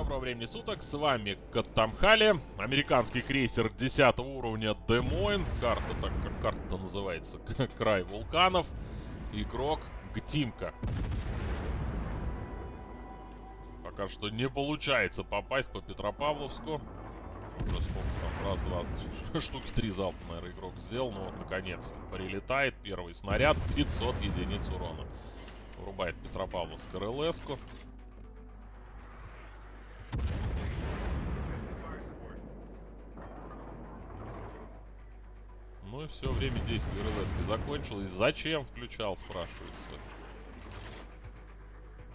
доброго времени суток, с вами Каттамхали, американский крейсер 10 уровня Демойн, карта, так как карта называется, Край вулканов, игрок Гтимка. Пока что не получается попасть по Петропавловску. Раз, два, штуки три залпа, наверное, игрок сделал, но вот наконец-то прилетает первый снаряд, 500 единиц урона. Врубает Петропавловск РЛС-ку. Ну и все, время действия РЛС закончилось. Зачем включал, спрашивается.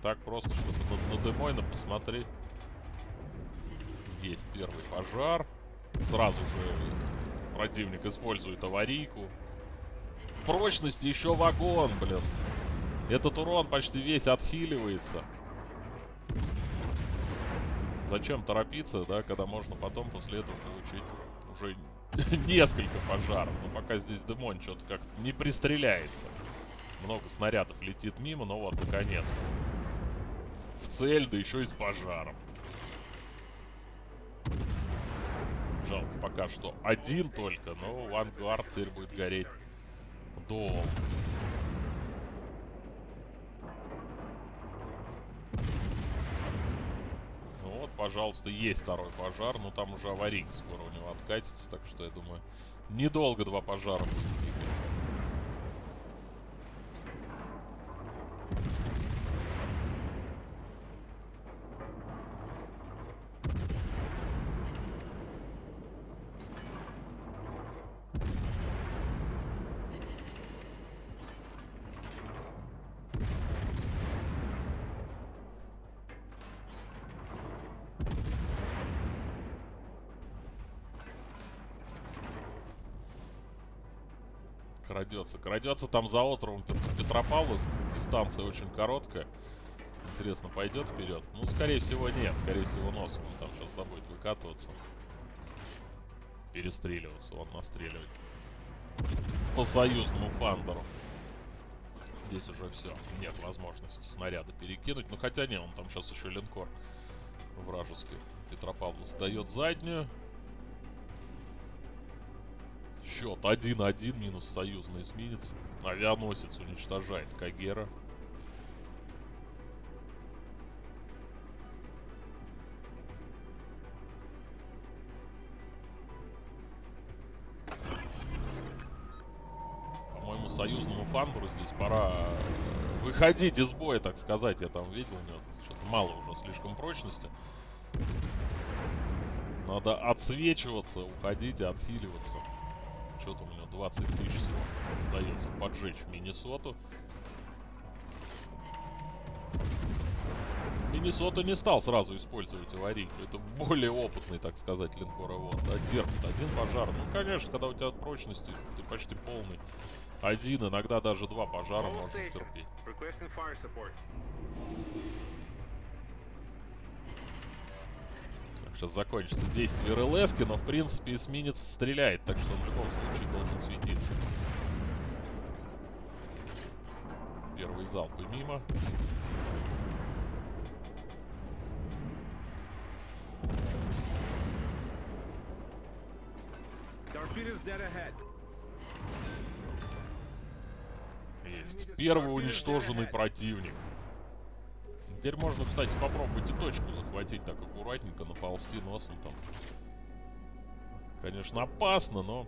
Так просто, чтобы на, на Демойна посмотреть. Есть первый пожар. Сразу же противник использует аварийку. Прочности еще вагон, блин. Этот урон почти весь отхиливается. Зачем торопиться, да, когда можно потом после этого получить уже несколько пожаров. Но пока здесь Демон что-то как не пристреляется. Много снарядов летит мимо, но вот наконец. В цель, да еще и с пожаром. Жалко пока что один только, но Вангард теперь будет гореть долго. Пожалуйста, есть второй пожар. Но там уже аварийка скоро у него откатится. Так что, я думаю, недолго два пожара будет. Крадется. Крадется там за островом Петропавловск. Дистанция очень короткая. Интересно, пойдет вперед? Ну, скорее всего, нет. Скорее всего, носом он там сейчас будет выкатываться. Перестреливаться. Он настреливает. По союзному фандеру. Здесь уже все. Нет возможности снаряда перекинуть. Ну, хотя не, он там сейчас еще линкор вражеский. Петропавловск дает заднюю. Счет 1-1 минус союзный эсминец. Авианосец уничтожает Кагера. По-моему, союзному фандеру здесь пора э, выходить из боя, так сказать. Я там видел, у него мало уже слишком прочности. Надо отсвечиваться, уходить и отхиливаться что-то у него 20 тысяч удается поджечь Миннесоту. Миннесота не стал сразу использовать аварийку. Это более опытный, так сказать, линкоровод. Да, терпит один пожар. Ну, конечно, когда у тебя прочности, ты почти полный. Один, иногда даже два пожара можно терпеть. Сейчас закончится действие РЛС, но в принципе эсминец стреляет, так что в любом случае должен светиться. Первый залп и мимо. Есть. Первый уничтоженный противник. Теперь можно, кстати, попробовать и точку захватить так аккуратненько, наползти носом там. Конечно, опасно, но...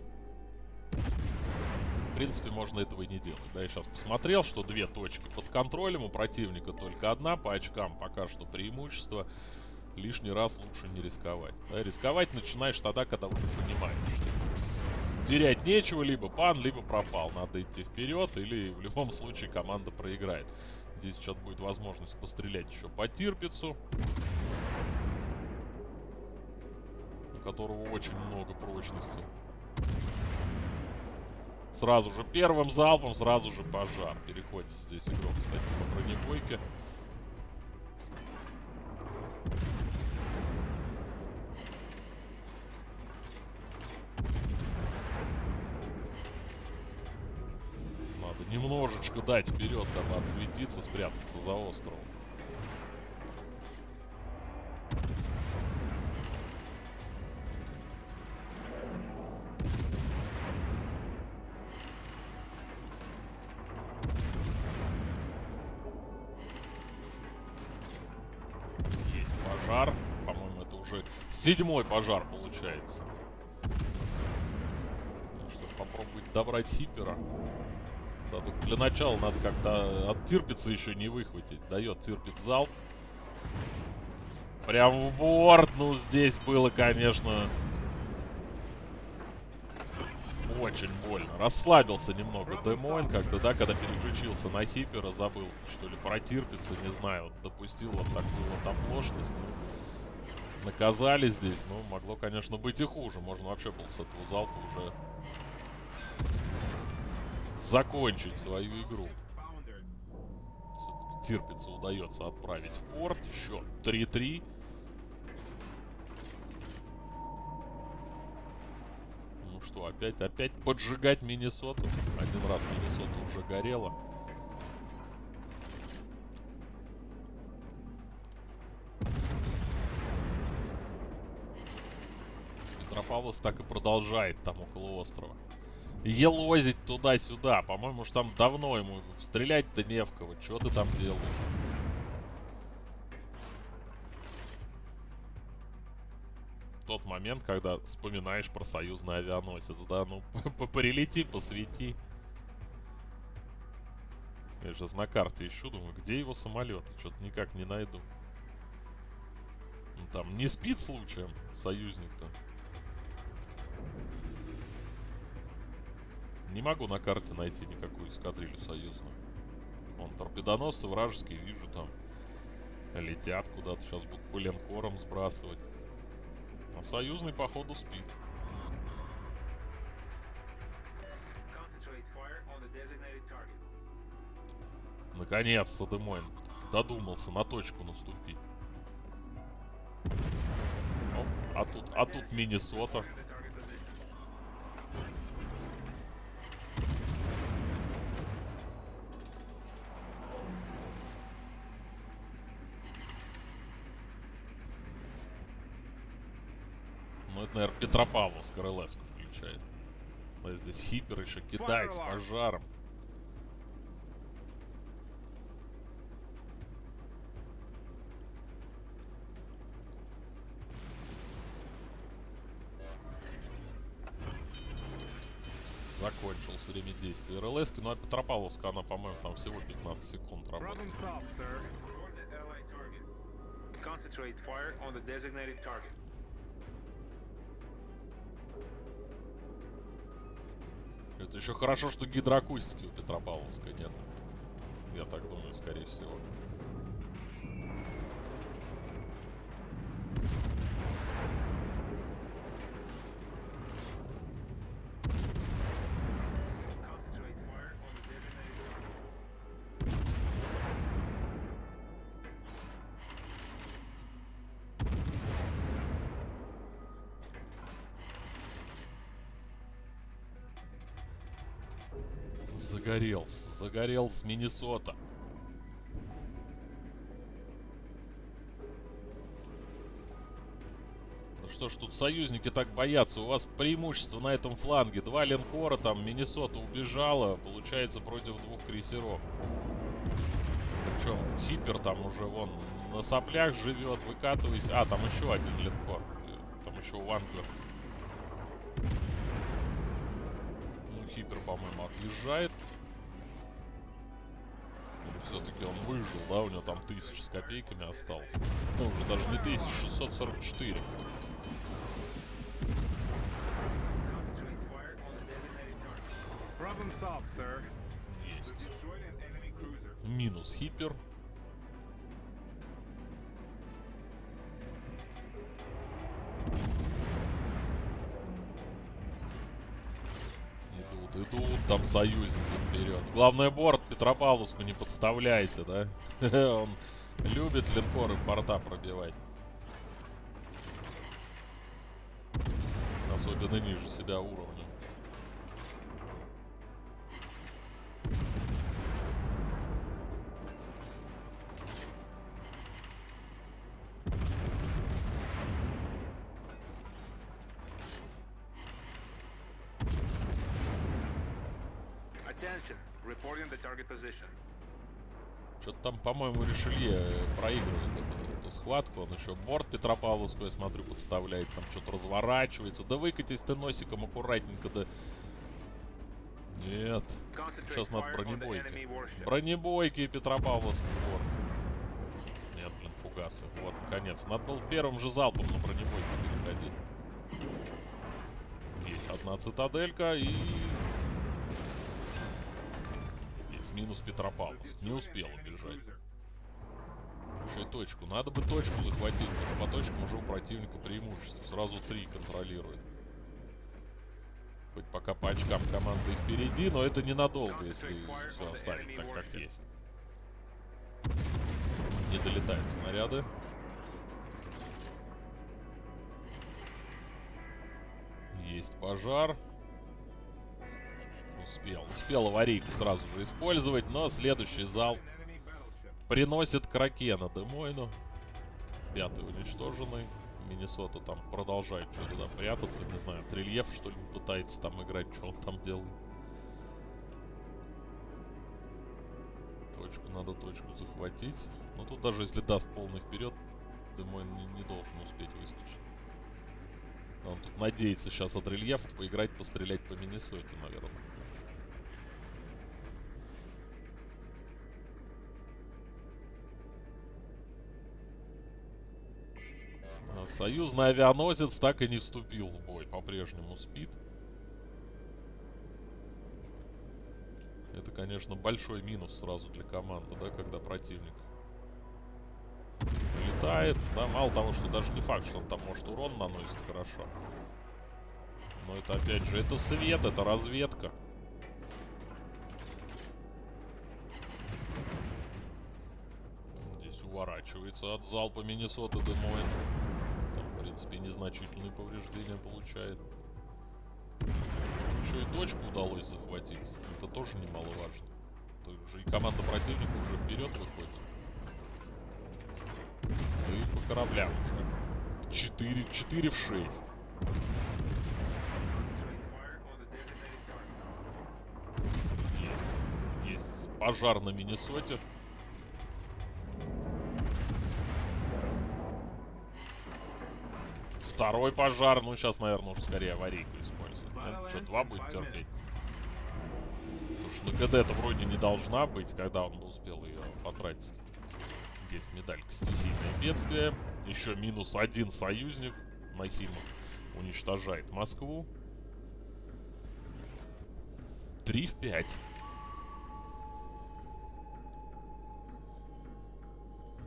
Принципе, можно этого и не делать. Да, я сейчас посмотрел, что две точки под контролем у противника, только одна по очкам пока что преимущество. Лишний раз лучше не рисковать. Да, рисковать начинаешь тогда, когда уже понимаешь, что терять нечего, либо пан, либо пропал. Надо идти вперед, или в любом случае команда проиграет. Здесь сейчас будет возможность пострелять еще по Тирпицу. У которого очень много прочности. Сразу же первым залпом, сразу же пожар. Переходит здесь игрок, кстати, по бронебойке. немножечко дать вперед, дабы отсветиться, спрятаться за островом. Седьмой пожар получается. Ну что, попробовать добрать хипера. Да, тут для начала надо как-то от тирпица еще не выхватить. Дает тирпит залп. Прям в борт. Ну, здесь было, конечно, очень больно. Расслабился немного Демойн как-то, да, когда переключился на Хипера, забыл, что ли, протирпиться, не знаю, допустил вот такую вот оплошность. Наказали здесь, ну, могло, конечно, быть и хуже. Можно вообще был с этого залпа уже закончить свою игру. Тирпица удается отправить в порт. Еще 3-3. что, опять, опять поджигать Миннесоту? Один раз Миннесота уже горела. Петропавловск так и продолжает там около острова. Елозить туда-сюда. По-моему, уж там давно ему стрелять-то не в кого. Что ты там делаешь? тот момент, когда вспоминаешь про союзный авианосец, да, ну, прилети, посвети. Я сейчас на карте ищу, думаю, где его самолет? Что-то никак не найду. Ну, там не спит случаем союзник-то. Не могу на карте найти никакую эскадрилью союзную. Вон торпедоносцы вражеские, вижу там. Летят куда-то, сейчас будут по линкорам сбрасывать. А союзный, походу, спит. Наконец-то Демойн додумался на точку наступить. Оп, а тут, а тут Миннесота. Наверное, Петропавловск РЛС включает. А здесь Хипер еще кидает с пожаром. Закончилось время действия РЛС, ну а Петропавловска, она, по-моему, там всего 15 секунд работает. Concentrate fire on the designated target. Это еще хорошо, что гидроакустики у Петропавловска нет. Я так думаю, скорее всего. Загорелся. Загорелся Миннесота. Да что ж тут союзники так боятся? У вас преимущество на этом фланге. Два линкора там, Миннесота убежала. Получается против двух крейсеров. Причем Хипер там уже вон на соплях живет, выкатываясь. А, там еще один линкор. Там еще Вангер. Ну, Хипер, по-моему, отъезжает все-таки он выжил, да, у него там тысяч с копейками осталось. Ну, уже даже не тысяч, 644. Есть. Минус хипер. Идут там союзники вперед. Главное, борт Петропавловску не подставляйте, да? Он любит линкоры борта пробивать. Особенно ниже себя уровня. Что-то там, по-моему, Ришелье проигрывает эту, эту схватку. Он еще борт Петропавловскую, я смотрю, подставляет. Там что-то разворачивается. Да выкатись ты носиком аккуратненько, да... Нет. Сейчас надо бронебойки. Бронебойки Петропавловский борт. Нет, блин, фугасы. Вот, наконец. Надо было первым же залпом на бронебойке переходить. Есть одна цитаделька и минус Петропавловск. Не успел убежать. Еще и точку. Надо бы точку захватить, потому что по точкам уже у противника преимущество. Сразу три контролирует. Хоть пока по очкам команда впереди, но это ненадолго, если все оставить так, как есть. Не долетают снаряды. Есть пожар успел. Успел аварийку сразу же использовать, но следующий зал приносит Кракена Демойну. Пятый уничтоженный. Миннесота там продолжает что-то прятаться. Не знаю, Трильев что ли пытается там играть, что он там делает. Точку надо точку захватить. Но тут даже если даст полный вперед, Демойн не, не должен успеть выскочить. Он тут надеется сейчас от рельефа поиграть, пострелять по Миннесоте, наверное. Союзный авианосец так и не вступил в бой. По-прежнему спит. Это, конечно, большой минус сразу для команды, да, когда противник летает. Да, мало того, что даже не факт, что он там может урон наносит хорошо. Но это, опять же, это свет, это разведка. Здесь уворачивается от залпа Миннесота Демойн принципе, незначительные повреждения получает. Еще и точку удалось захватить. Это тоже немаловажно. То уже и команда противника уже вперед выходит. Ну и по кораблям уже. 4, 4 в 6. Есть. Есть пожар на Миннесоте. Второй пожар. Ну, сейчас, наверное, уже скорее аварийку использовать. Ну, что, два будет терпеть? Потому что на ГД-то вроде не должна быть, когда он успел ее потратить. Есть медалька стихийное бедствие. Еще минус один союзник. Нахимов уничтожает Москву. 3 в 5.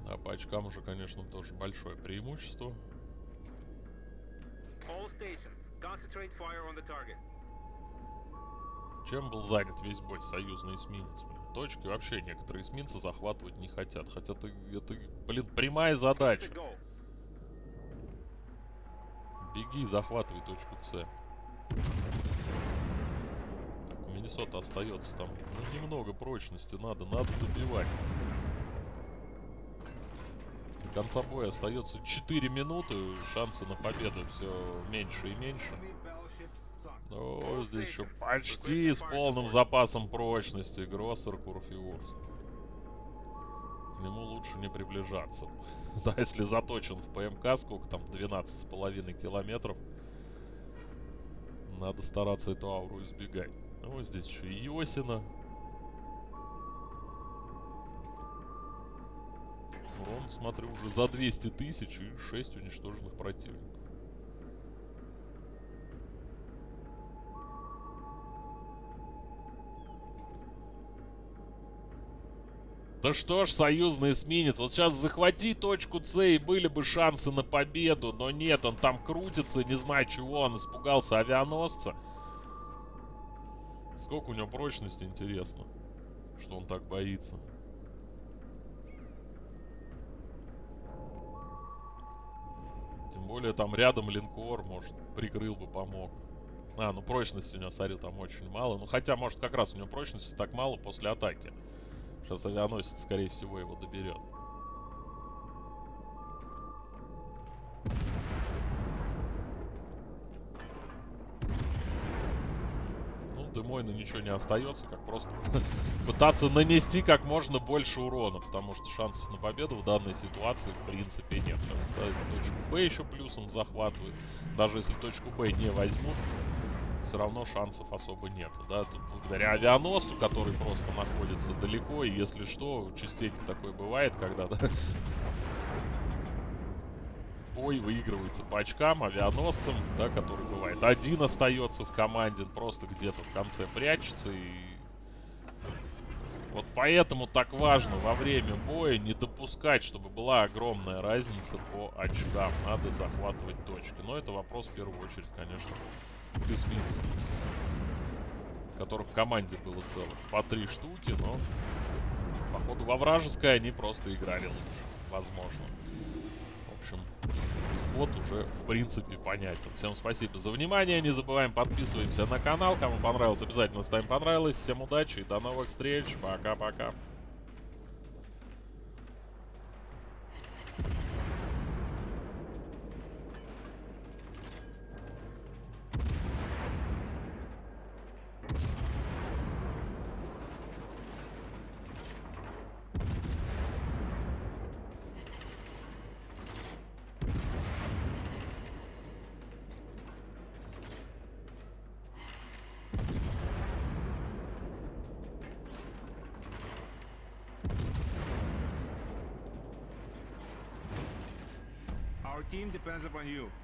А по очкам уже, конечно, тоже большое преимущество. Чем был занят весь бой союзный эсминец? Блин? Точки вообще некоторые эсминцы захватывать не хотят. Хотя это, это блин, прямая задача. Беги, захватывай точку С. Так, у Миннесота остается там ну, немного прочности. Надо, надо добивать конца боя остается 4 минуты. Шансы на победу все меньше и меньше. О, здесь еще почти с полным запасом прочности. Гроссер, Курф и Урс. К нему лучше не приближаться. да, если заточен в ПМК, сколько там, 12,5 километров. Надо стараться эту ауру избегать. Ну, здесь еще и Йосина. Урон, смотрю, уже за 200 тысяч и 6 уничтоженных противников. Да что ж, союзный эсминец. Вот сейчас захвати точку С, и были бы шансы на победу. Но нет, он там крутится, не знаю чего. Он испугался авианосца. Сколько у него прочности, интересно. Что он так боится. Тем более там рядом линкор, может, прикрыл бы, помог. А, ну прочности у него, смотрю, там очень мало. Ну хотя, может, как раз у него прочности так мало после атаки. Сейчас авианосец, скорее всего, его доберет. Мойна ничего не остается, как просто пытаться нанести как можно больше урона, потому что шансов на победу в данной ситуации в принципе нет. Сейчас точку Б еще плюсом захватывает. Даже если точку Б не возьмут, все равно шансов особо нету, да, тут благодаря авианосцу, который просто находится далеко, и если что, частенько такое бывает, когда, да, бой выигрывается по очкам авианосцем, да, который бывает один остается в команде, просто где-то в конце прячется и вот поэтому так важно во время боя не допускать, чтобы была огромная разница по очкам. Надо захватывать точки. Но это вопрос в первую очередь, конечно, к эсминцам. Которых в команде было целых по три штуки, но походу во вражеской они просто играли лучше. Возможно. Общем, исход уже в принципе понятен. Всем спасибо за внимание. Не забываем подписываемся на канал. Кому понравилось, обязательно ставим понравилось. Всем удачи и до новых встреч. Пока-пока. Team depends upon you.